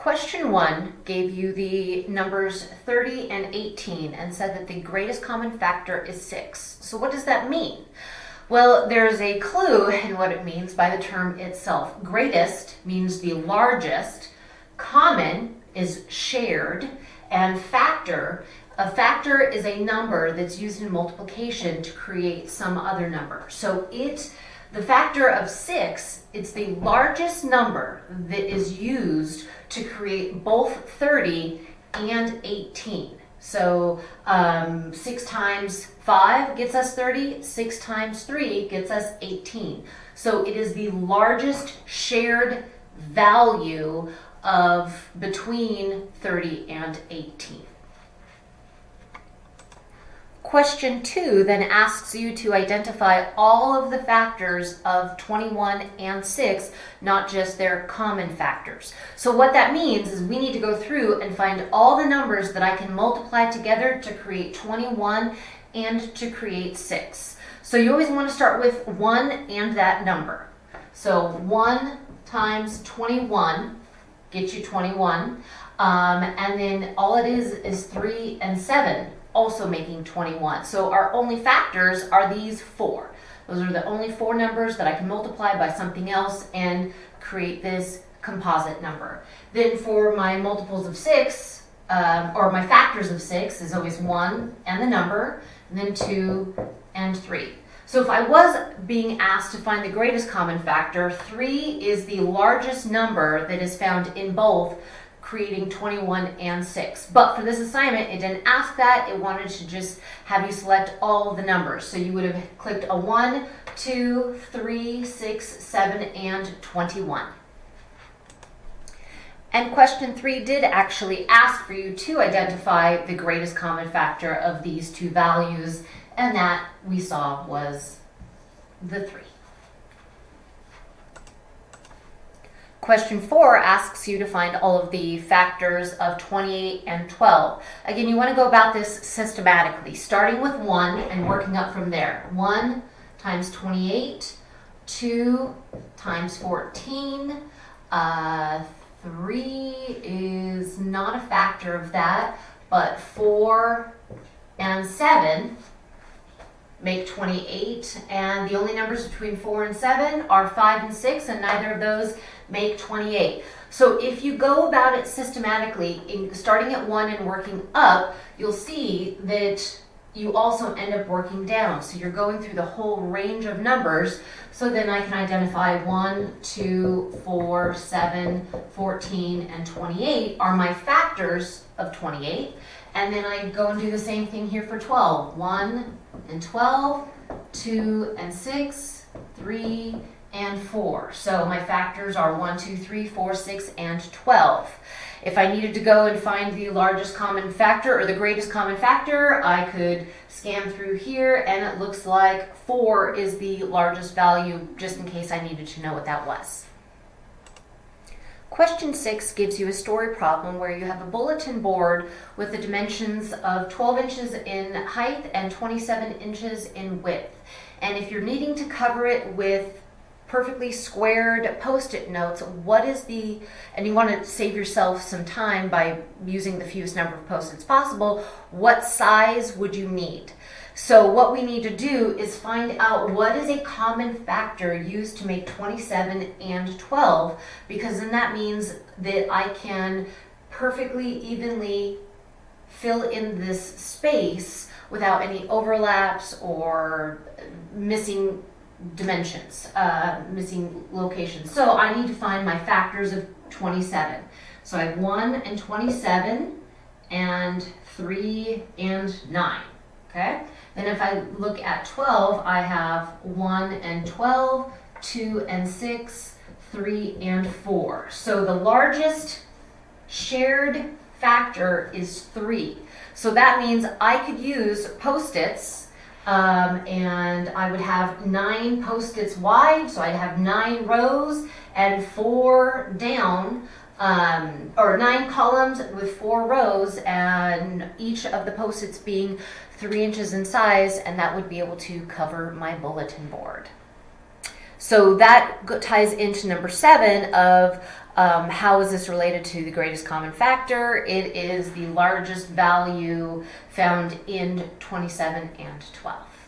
Question one gave you the numbers 30 and 18 and said that the greatest common factor is 6. So what does that mean? Well, there's a clue in what it means by the term itself. Greatest means the largest, common is shared, and factor, a factor is a number that's used in multiplication to create some other number. So it the factor of 6, it's the largest number that is used to create both 30 and 18. So um, 6 times 5 gets us 30, 6 times 3 gets us 18. So it is the largest shared value of between 30 and 18. Question two then asks you to identify all of the factors of 21 and 6, not just their common factors. So what that means is we need to go through and find all the numbers that I can multiply together to create 21 and to create 6. So you always want to start with 1 and that number. So 1 times 21 gets you 21. Um, and then all it is is 3 and 7 also making 21. So our only factors are these four. Those are the only four numbers that I can multiply by something else and create this composite number. Then for my multiples of six, um, or my factors of six is always one and the number, and then two and three. So if I was being asked to find the greatest common factor, three is the largest number that is found in both creating 21 and 6. But for this assignment, it didn't ask that. It wanted to just have you select all the numbers. So you would have clicked a 1, 2, 3, 6, 7, and 21. And question three did actually ask for you to identify the greatest common factor of these two values, and that we saw was the three. Question four asks you to find all of the factors of 28 and 12. Again, you want to go about this systematically, starting with 1 and working up from there. 1 times 28, 2 times 14, uh, 3 is not a factor of that, but 4 and 7 make 28, and the only numbers between 4 and 7 are 5 and 6, and neither of those make 28. So if you go about it systematically, in, starting at 1 and working up, you'll see that you also end up working down. So you're going through the whole range of numbers. So then I can identify 1, 2, 4, 7, 14, and 28 are my factors of 28. And then I go and do the same thing here for 12. 1 and 12, 2 and 6, 3 and 4. So my factors are 1, 2, 3, 4, 6, and 12. If I needed to go and find the largest common factor or the greatest common factor, I could scan through here and it looks like 4 is the largest value just in case I needed to know what that was. Question 6 gives you a story problem where you have a bulletin board with the dimensions of 12 inches in height and 27 inches in width. And if you're needing to cover it with perfectly squared post-it notes, what is the, and you want to save yourself some time by using the fewest number of post-its possible, what size would you need? So what we need to do is find out what is a common factor used to make 27 and 12, because then that means that I can perfectly evenly fill in this space without any overlaps or missing dimensions, uh, missing locations. So I need to find my factors of 27. So I have 1 and 27 and 3 and 9. Okay? Then if I look at 12, I have 1 and 12, 2 and 6, 3 and 4. So the largest shared factor is 3. So that means I could use post-its um, and I would have nine post-its wide, so I'd have nine rows and four down, um, or nine columns with four rows, and each of the post-its being three inches in size, and that would be able to cover my bulletin board. So that ties into number seven of um, how is this related to the greatest common factor? It is the largest value found in 27 and 12.